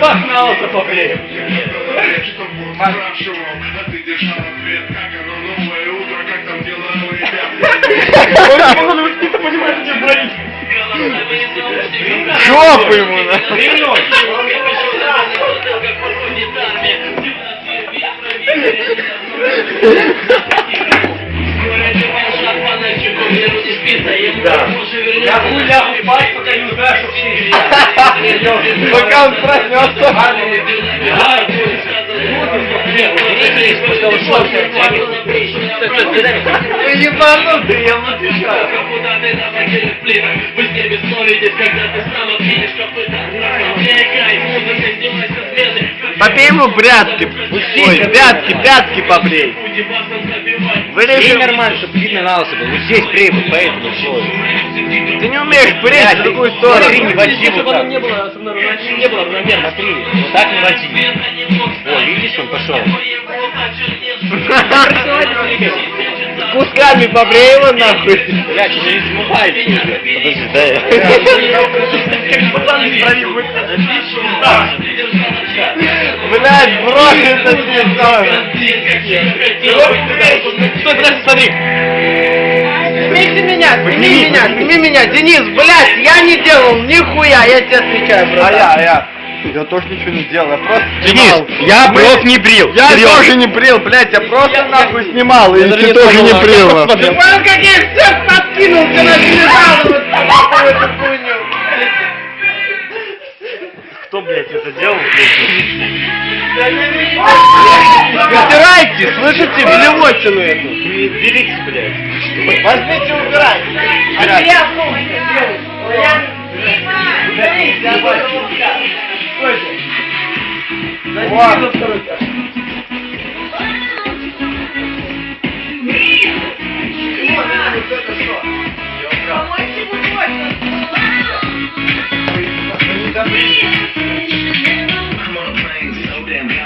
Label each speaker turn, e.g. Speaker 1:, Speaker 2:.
Speaker 1: Погнался побреем.
Speaker 2: Ты держал ответ, как оно новое утро, как там дела у ребят?
Speaker 1: Он он не понимает, что говорить.
Speaker 3: Жопу ему на.
Speaker 1: Я хуй лягу спать, пока не узнаю, что все
Speaker 3: Пока он проснется. Вы ебанутый, я вам отвечаю.
Speaker 4: Вы не бессовитесь, когда ты сам копыта. Музыка, с.
Speaker 3: Попей ему прятки. Ой, пятки, пятки побрей.
Speaker 4: Будем вас забивать.
Speaker 3: Вырежи.
Speaker 1: нормально, чтобы видно на лысо был. Вот здесь прибыль, поэтому все.
Speaker 3: Ты не умеешь брить в другую
Speaker 1: Смотри,
Speaker 3: сторону.
Speaker 1: не води вот так.
Speaker 5: не было, особенно не было равномерно.
Speaker 1: Смотри, вот так не води. О, видишь, он пошел.
Speaker 3: Кусками побрей его нахуй.
Speaker 1: Блядь, уже не смывай.
Speaker 3: Подожди, дай я. Блядь, брось это телефон.
Speaker 1: Стой, подожди, смотри.
Speaker 5: Сними меня, сними меня, сними меня, Денис, блядь, я не делал нихуя, я тебе отвечаю,
Speaker 3: А
Speaker 5: брат.
Speaker 3: я, а я. Я тоже ничего не делал, я просто
Speaker 1: Денис,
Speaker 3: снимал.
Speaker 1: я
Speaker 3: Мы-
Speaker 1: бровь не брил.
Speaker 3: Я
Speaker 1: Серьезно.
Speaker 3: тоже не брил, блядь, я просто нахуй снимал, и
Speaker 1: Я даже
Speaker 3: ты
Speaker 1: не
Speaker 3: тоже не
Speaker 1: а
Speaker 3: брил.
Speaker 5: Ты понял, как я их всех подкинул, ты начали жаловаться на эту хуйню.
Speaker 1: Кто, блядь, это делал?
Speaker 3: Убирайте, слышите, блевотину эту.
Speaker 1: Берите, блядь.
Speaker 3: Возьмите, убирайте. Вот.
Speaker 5: Помочь ему точно. damn